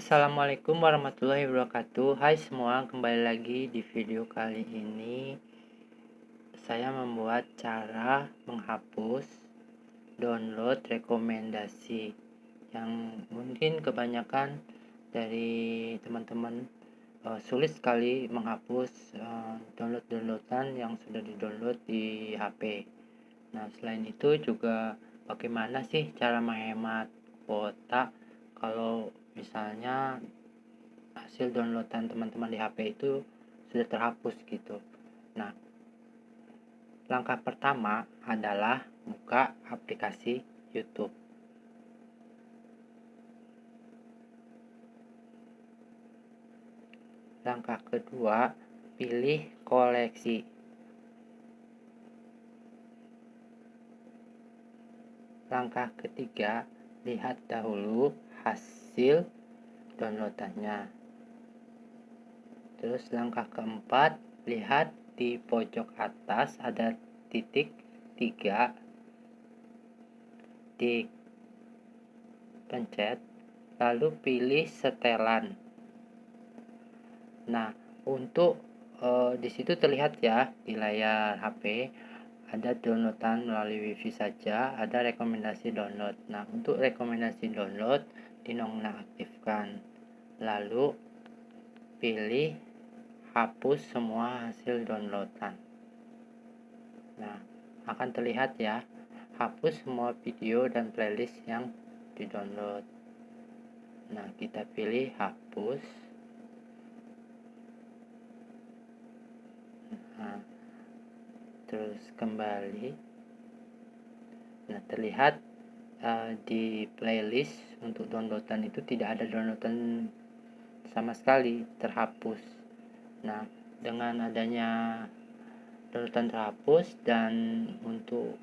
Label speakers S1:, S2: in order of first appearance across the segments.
S1: Assalamualaikum warahmatullahi wabarakatuh. Hai semua kembali lagi di video kali ini. Saya membuat cara menghapus download rekomendasi Yang mungkin kebanyakan dari teman-teman uh, sulit sekali menghapus uh, download-downloadan yang sudah di-download di HP Nah selain itu juga bagaimana sih cara menghemat kuota? Kalau misalnya hasil downloadan teman-teman di HP itu sudah terhapus gitu. Nah langkah pertama adalah buka aplikasi YouTube. Langkah kedua pilih koleksi. Langkah ketiga lihat dahulu hasil downloadannya. Terus langkah keempat lihat di pojok atas ada titik tiga. Di pencet lalu pilih setelan. Nah untuk e, di situ terlihat ya di layar HP ada downloadan melalui wifi saja ada rekomendasi download. Nah untuk rekomendasi download dinonaktifkan lalu pilih hapus semua hasil downloadan. Nah akan terlihat ya hapus semua video dan playlist yang di download nah kita pilih hapus. Nah terus kembali. Nah terlihat uh, di playlist untuk downloadan itu tidak ada downloadan sama sekali terhapus nah dengan adanya downloadan terhapus dan untuk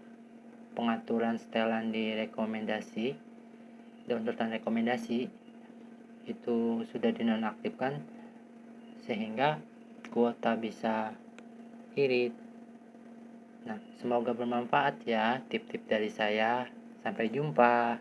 S1: pengaturan setelan di rekomendasi downloadan rekomendasi itu sudah dinonaktifkan sehingga kuota bisa irit Nah, semoga bermanfaat ya tip-tip dari saya. Sampai jumpa.